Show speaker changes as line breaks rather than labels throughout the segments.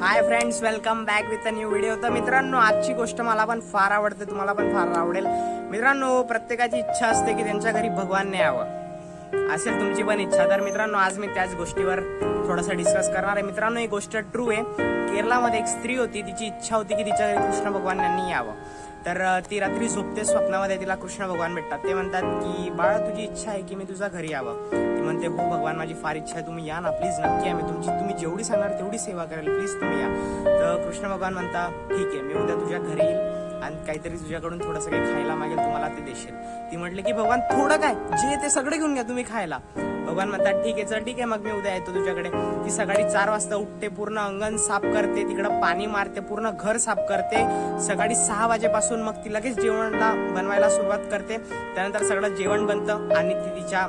Hi friends welcome back with a new video तर मित्रांनो आजची गोष्ट मला पण फार आवडते तुम्हाला पण फार आवडेल. मित्रांनो प्रत्येकाची इच्छा असते की त्यांच्या घरी भगवान नाही यावं. असेल तुमची पण इच्छा. तर मित्रांनो आज मी त्याच गोष्टीवर थोडासा डिस्कस करणार आहे. मित्रांनो ही गोष्ट ट्रू आहे. केरळामध्ये एक स्त्री होती तिची इच्छा होती की तिच्या घरी कृष्ण भगवान यांनी यावं. तर ती रात्री झोपते स्वप्नामध्ये तिला कृष्ण भगवान भेटतात. ते म्हणतात की बाळा तुझी इच्छा आहे की मी तुझ्या घरी यावं. म्हणते हो भगवान माझी फार इच्छा आहे तुम्ही या ना प्लीज नक्की आम्ही मी तुमची तुम्ही जेवढी सांगणार तेवढी सेवा करेल. प्लीज तुम्ही या. तर कृष्ण भगवान म्हणता ठीक आहे मी उद्या तुझ्या घरी येईल आणि काहीतरी तुझ्याकडून थोडंसं काही खायला मागेल तुम्हाला ते देशील. ती म्हटली की भगवान थोडं काय? जे ते सगळं घेऊन घ्या तुम्ही खायला. भगवान म्हणतात ठीक आहे चल ठीक आहे मग मी उद्या येतो तुझ्याकडे. ती सकाळी चार वाजता उठते पूर्ण अंगण साफ करते तिकडं पाणी मारते पूर्ण घर साफ करते. सकाळी सहा वाजेपासून मग ती लगेच जेवणाला बनवायला सुरुवात करते. त्यानंतर सगळं जेवण बनतं आणि ती तिच्या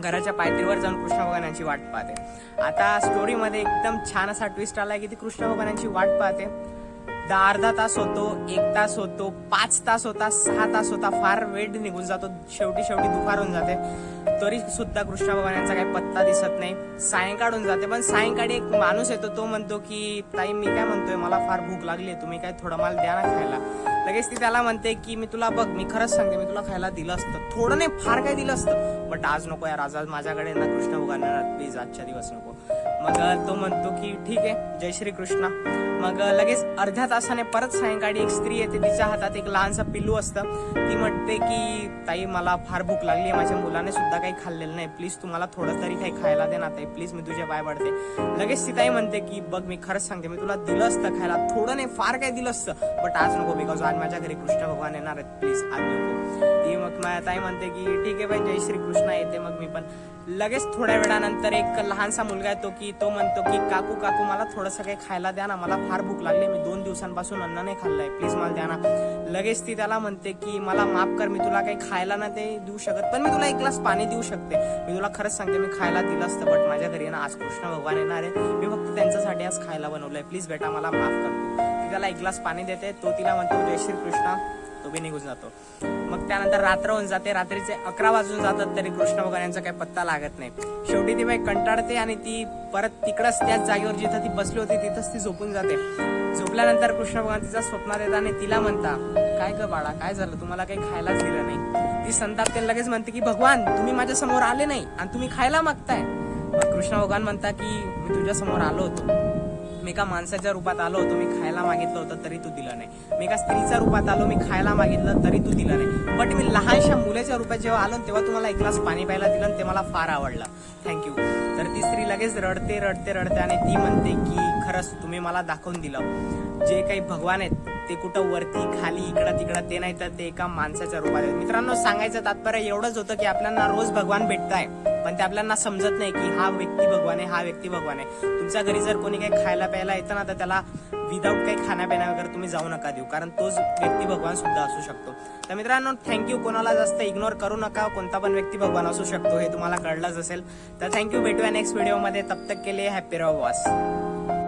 घराच्या पायथ्यावर जाऊन कृष्ण भगवानांची वाट पाहते. आता स्टोरीमध्ये एकदम छान असा ट्विस्ट आलाय की ती कृष्ण भगवानांची वाट पाहते. दहा अर्धा तास होतो एक तास होतो पाच तास होता सहा तास होता फार वेळ निघून जातो शेवटी शेवटी दुपार होऊन जाते. तरी सुद्धा कृष्ण भगवानांचा काही पत्ता दिसत नाही. सायंकाळ होऊन जाते पण सायंकाळी एक माणूस येतो तो म्हणतो की ताई मी काय म्हणतोय? मला फार भूक लागली तुम्ही काय थोडं मला द्या ना खायला. लगेच ती त्याला म्हणते की मी तुला बघ मी खरंच सांगते मी तुला खायला दिलं असतं. थोडं नाही फार काय दिलं असतं. बट आज नको यार आज आज माझ्याकडे ना कृष्ण भगवान प्लीज आजच्या दिवस नको. मग तो म्हणतो की ठीक आहे जय श्री कृष्ण मग लगेच अर्ध्या तासाने परत सायंकाळी एक स्त्री येते तिच्या हातात एक लहानसं पिल्लू असतं. ती म्हणते की ताई मला फार भूक लागली आहे माझ्या मुलाने सुद्धा काही खाल्लेलं नाही. प्लीज तुम्हाला थोडं तरी काही खायला दे ना ताई. प्लीज मी तुझ्या पाय पडते. लगेच ती ताई म्हणते की बघ मी खरंच सांगते मी तुला दिलं असतं खायला. थोडं नाही फार काही दिलं असतं. बट आज नको बिकॉज आज माझ्या घरी कृष्ण भगवान येणार आहेत. प्लीज आज नको. ताई म्हणते की ठीक आहे बाई जय श्री कृष्ण येते मग मी पण. लगेच थोड्या वेळानंतर एक लहानसा मुलगा येतो की तो म्हणतो की काकू काकू मला थोडंसं काही खायला द्या ना. मला फार भूक लागली. मी दोन दिवसांपासून अन्न नाही खाल्लंय. प्लीज मला द्या ना. लगेच ती त्याला म्हणते की मला माफ कर. मी तुला काही खायला ना ते देऊ शकत पण मी तुला एक ग्लास पाणी देऊ शकते. मी तुला खरंच सांगते मी खायला दिलं असतं बट माझ्या घरी ना आज कृष्ण भगवान येणार आहे. मी फक्त त्यांच्यासाठी आज खायला बनवलंय. प्लीज बेटा मला माफ कर. ती त्याला एक ग्लास पाणी देते. तो तिला म्हणतो जय श्री कृष्णा तो बी निघून जातो. मग त्यानंतर रात्र होऊन जाते. रात्रीचे अकरा वाजून जातात तरी कृष्ण भगवान यांचा काही पत्ता लागत नाही. शेवटी ती बाई कंटाळते आणि ती परत तिकडच त्याच जागेवर जिथं ती बसली होती तिथंच ती झोपून जाते. झोपल्यानंतर कृष्ण भगवान तिचा स्वप्नात येतात आणि तिला म्हणता काय ग बाळा काय झालं? तुम्हाला काही खायलाच दिलं नाही. ती संताप लगेच म्हणते की भगवान तुम्ही माझ्यासमोर आले नाही आणि तुम्ही खायला मागताय. कृष्ण भगवान म्हणता की मी तुझ्या समोर आलो होतो. मी एका माणसाच्या रूपात आलो होतो मी खायला मागितलं होतं तरी तू दिलं नाही. मी एका स्त्रीच्या रूपात आलो मी खायला मागितलं तरी तू दिलं नाही. बट मी लहानशा मुलाच्या रूपात जेव्हा आलो तेव्हा तुम्हाला एक ग्लास पाणी प्यायला दिलं आणि ते मला फार आवडलं. थँक्यू तर ती स्त्री लगेच रडते रडते रडते आणि ती म्हणते की खरंच तुम्ही मला दाखवून दिलं. जे काही भगवान आहेत ते कुठं वरती खाली इकडं तिकडं ते नाही तर ते एका माणसाच्या रूपात आहेत. मित्रांनो सांगायचं तात्पर्य एवढंच होतं की आपल्याला रोज भगवान भेटताय पण ते आपल्याला समजत नाही की हा व्यक्ती भगवान आहे हा व्यक्ती भगवान आहे. तुमच्या घरी जर कोणी काही खायला प्यायला येतं ना तर त्याला विदाऊट काही खाण्यापिण्या वगैरे तुम्ही जाऊ नका देऊ कारण तोच व्यक्ती भगवान सुद्धा असू शकतो. तर मित्रांनो थँक्यू कोणाला जास्त इग्नोर करू नका कोणता पण व्यक्ती भगवान असू शकतो हे तुम्हाला कळलंच असेल. तर थँक्यू भेटूया नेक्स्ट व्हिडिओमध्ये तब तक केले हॅपी रहो बॉस.